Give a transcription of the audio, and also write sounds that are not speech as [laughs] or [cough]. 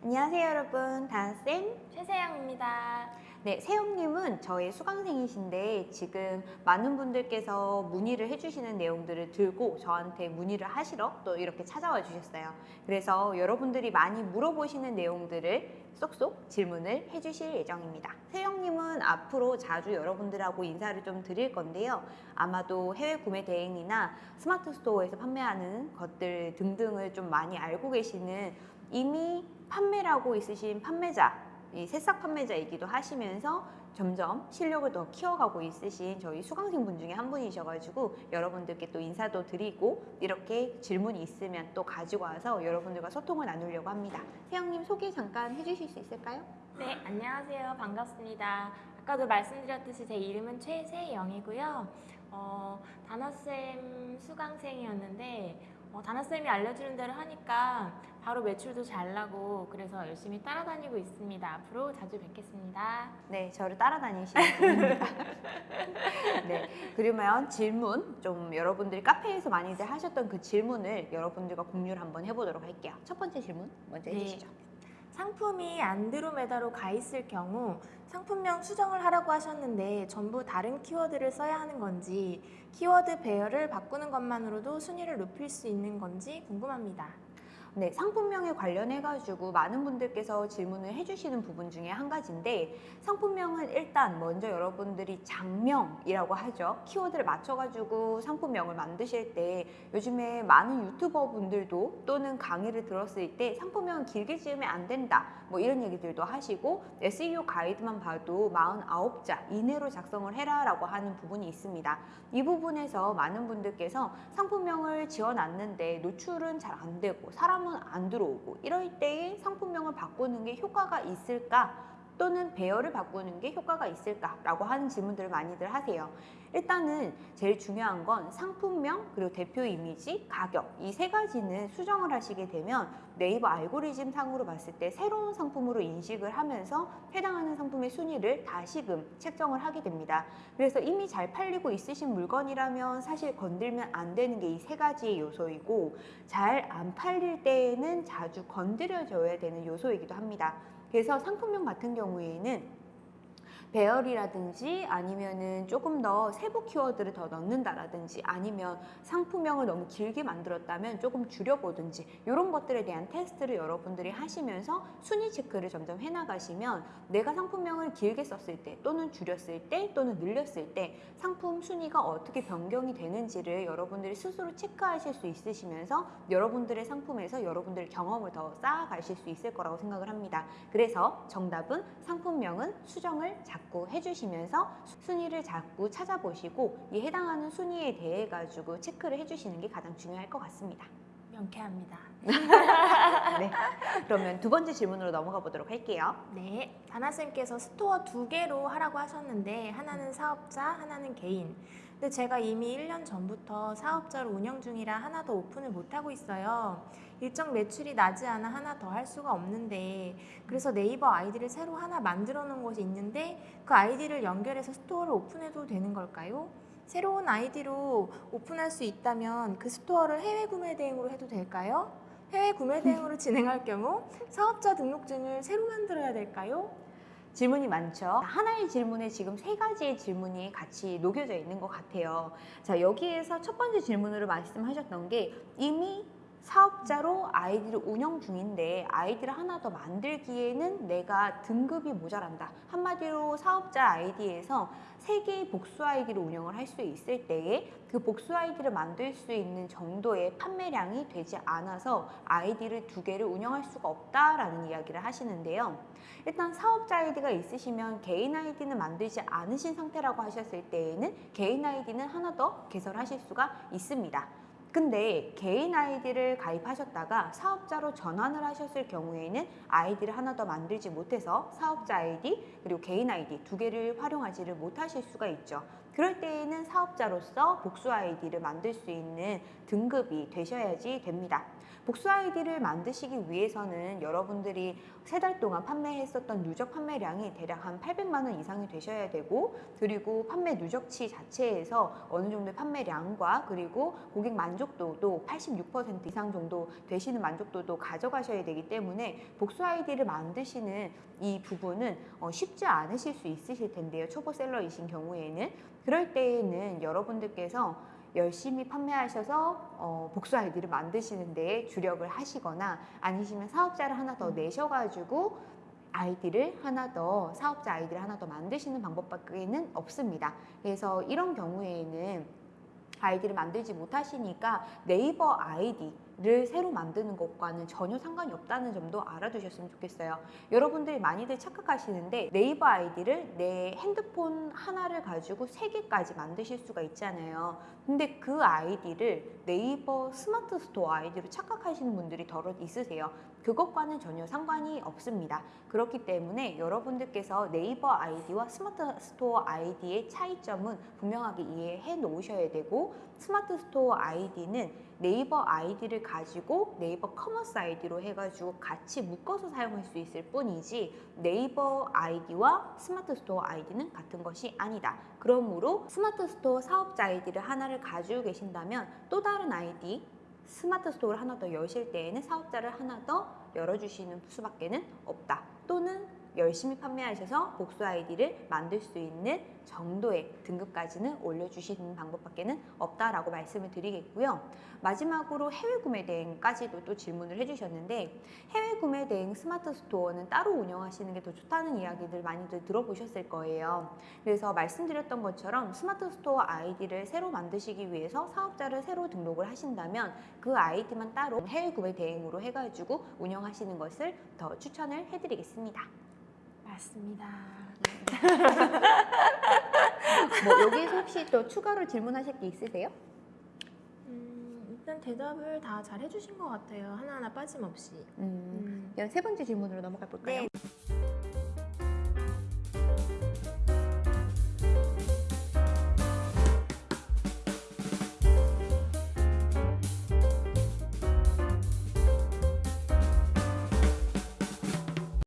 안녕하세요 여러분 다나쌤 최세영입니다. 네 세영님은 저의 수강생이신데 지금 많은 분들께서 문의를 해주시는 내용들을 들고 저한테 문의를 하시러 또 이렇게 찾아와 주셨어요. 그래서 여러분들이 많이 물어보시는 내용들을 쏙쏙 질문을 해주실 예정입니다. 세영님은 앞으로 자주 여러분들하고 인사를 좀 드릴 건데요. 아마도 해외 구매 대행이나 스마트 스토어에서 판매하는 것들 등등을 좀 많이 알고 계시는 이미 판매를 하고 있으신 판매자, 이 새싹 판매자이기도 하시면서 점점 실력을 더 키워가고 있으신 저희 수강생분 중에 한 분이셔가지고 여러분들께 또 인사도 드리고 이렇게 질문이 있으면 또 가지고 와서 여러분들과 소통을 나누려고 합니다. 세영님 소개 잠깐 해주실 수 있을까요? 네, 안녕하세요. 반갑습니다. 아까도 말씀드렸듯이 제 이름은 최세영이고요. 어, 다나쌤 수강생이었는데 어, 다나쌤이 알려주는 대로 하니까 바로 매출도 잘 나고 그래서 열심히 따라다니고 있습니다. 앞으로 자주 뵙겠습니다. 네, 저를 따라다니시는 분입니다. [laughs] 네, 그러면 질문 좀 여러분들이 카페에서 많이들 하셨던 그 질문을 여러분들과 공유를 한번 해보도록 할게요. 첫 번째 질문 먼저 네. 해주시죠. 상품이 안드로메다로 가 있을 경우 상품명 수정을 하라고 하셨는데 전부 다른 키워드를 써야 하는 건지 키워드 배열을 바꾸는 것만으로도 순위를 높일 수 있는 건지 궁금합니다. 네, 상품명에 관련해 가지고 많은 분들께서 질문을 해주시는 부분 중에 한 가지인데 상품명은 일단 먼저 여러분들이 장명이라고 하죠. 키워드를 맞춰가지고 상품명을 만드실 때 요즘에 많은 유튜버 분들도 또는 강의를 들었을 때 상품명은 길게 지으면 안 된다. 뭐 이런 얘기들도 하시고 SEO 가이드만 봐도 49자 이내로 작성을 해라 라고 하는 부분이 있습니다. 이 부분에서 많은 분들께서 상품명을 지어놨는데 노출은 잘 안 되고 사람은 안 들어오고 이럴 때에 상품명을 바꾸는 게 효과가 있을까? 또는 배열을 바꾸는 게 효과가 있을까 라고 하는 질문들을 많이들 하세요. 일단은 제일 중요한 건 상품명 그리고 대표 이미지, 가격 이 세 가지는 수정을 하시게 되면 네이버 알고리즘 상으로 봤을 때 새로운 상품으로 인식을 하면서 해당하는 상품의 순위를 다시금 책정을 하게 됩니다. 그래서 이미 잘 팔리고 있으신 물건이라면 사실 건들면 안 되는 게 이 세 가지의 요소이고 잘 안 팔릴 때에는 자주 건드려줘야 되는 요소이기도 합니다. 그래서 상품명 같은 경우에는 배열이라든지 아니면은 조금 더 세부 키워드를 더 넣는다라든지 아니면 상품명을 너무 길게 만들었다면 조금 줄여보든지 이런 것들에 대한 테스트를 여러분들이 하시면서 순위 체크를 점점 해나가시면 내가 상품명을 길게 썼을 때 또는 줄였을 때 또는 늘렸을 때 상품 순위가 어떻게 변경이 되는지를 여러분들이 스스로 체크하실 수 있으시면서 여러분들의 상품에서 여러분들의 경험을 더 쌓아가실 수 있을 거라고 생각을 합니다. 그래서 정답은 상품명은 수정을 자꾸 해주시면서 순위를 자꾸 찾아보시고 이 해당하는 순위에 대해 가지고 체크를 해주시는 게 가장 중요할 것 같습니다. 명쾌합니다. 네. 그러면 두 번째 질문으로 넘어가 보도록 할게요. 네, 다나쌤께서 store 두 개로 하라고 하셨는데 하나는 사업자, 하나는 개인. 근데 제가 이미 1년 전부터 사업자로 운영 중이라 하나 더 오픈을 못하고 있어요. 일정 매출이 나지 않아 하나 더 할 수가 없는데 그래서 네이버 아이디를 새로 하나 만들어 놓은 곳이 있는데 그 아이디를 연결해서 store를 오픈해도 되는 걸까요? 새로운 아이디로 오픈할 수 있다면 그 store를 해외 구매 대행으로 해도 될까요? 해외 구매 대행으로 진행할 경우 사업자 등록증을 새로 만들어야 될까요? 질문이 많죠. 하나의 질문에 지금 세 가지의 질문이 같이 녹여져 있는 것 같아요. 자, 여기에서 첫 번째 질문으로 말씀하셨던 게 이미 사업자로 아이디를 운영 중인데 아이디를 하나 더 만들기에는 내가 등급이 모자란다. 한마디로 사업자 아이디에서 세 개의 복수 아이디를 운영을 할 수 있을 때에 그 복수 아이디를 만들 수 있는 정도의 판매량이 되지 않아서 아이디를 두 개를 운영할 수가 없다라는 이야기를 하시는데요. 일단 사업자 아이디가 있으시면 개인 아이디는 만들지 않으신 상태라고 하셨을 때에는 개인 아이디는 하나 더 개설하실 수가 있습니다. 근데 개인 아이디를 가입하셨다가 사업자로 전환을 하셨을 경우에는 아이디를 하나 더 만들지 못해서 사업자 아이디 그리고 개인 아이디 두 개를 활용하지를 못하실 수가 있죠. 그럴 때에는 사업자로서 복수 아이디를 만들 수 있는 등급이 되셔야지 됩니다. 복수 아이디를 만드시기 위해서는 여러분들이 세 달 동안 판매했었던 누적 판매량이 대략 한 800만 원 이상이 되셔야 되고 그리고 판매 누적치 자체에서 어느 정도의 판매량과 그리고 고객 만족도도 86% 이상 정도 되시는 만족도도 가져가셔야 되기 때문에 복수 아이디를 만드시는 이 부분은 어, 쉽지 않으실 수 있으실 텐데요. 초보 seller이신 경우에는 그럴 때에는 여러분들께서 열심히 판매하셔서 어, 복수 아이디를 만드시는 데 주력을 하시거나 아니시면 사업자를 하나 더 내셔가지고 아이디를 하나 더 사업자 아이디를 하나 더 만드시는 방법밖에는 없습니다. 그래서 이런 경우에는 아이디를 만들지 못하시니까 네이버 아이디 를 새로 만드는 것과는 전혀 상관이 없다는 점도 알아두셨으면 좋겠어요. 여러분들이 많이들 착각하시는데 네이버 아이디를 내 핸드폰 하나를 가지고 세 개까지 만드실 수가 있잖아요. 근데 그 아이디를 네이버 스마트 스토어 아이디로 착각하시는 분들이 더러 있으세요. 그것과는 전혀 상관이 없습니다. 그렇기 때문에 여러분들께서 네이버 아이디와 스마트 스토어 아이디의 차이점은 분명하게 이해해 놓으셔야 되고 스마트 스토어 아이디는 네이버 아이디를 가지고 네이버 커머스 아이디로 해가지고 같이 묶어서 사용할 수 있을 뿐이지 네이버 아이디와 스마트 스토어 아이디는 같은 것이 아니다. 그러므로 스마트 스토어 사업자 아이디를 하나를 가지고 계신다면 또 다른 아이디 스마트 스토어를 하나 더 여실 때에는 사업자를 하나 더 열어주시는 수밖에 는 없다. 또는 열심히 판매하셔서 복수 아이디를 만들 수 있는 정도의 등급까지는 올려주시는 방법밖에는 없다라고 말씀을 드리겠고요. 마지막으로 해외 구매 대행까지도 또 질문을 해주셨는데 해외 구매 대행 스마트 스토어는 따로 운영하시는 게 더 좋다는 이야기들 많이들 들어보셨을 거예요. 그래서 말씀드렸던 것처럼 스마트 스토어 아이디를 새로 만드시기 위해서 사업자를 새로 등록을 하신다면 그 아이디만 따로 해외 구매 대행으로 해가지고 운영하시는 것을 더 추천을 해드리겠습니다. 맞습니다. 뭐 여기에서 혹시 또 추가로 질문하실 게 있으세요? 음, 일단 대답을 다 잘 해주신 것 같아요. 하나하나 빠짐없이. 음, 음. 그럼 세 번째 질문으로 넘어가 볼까요? 네.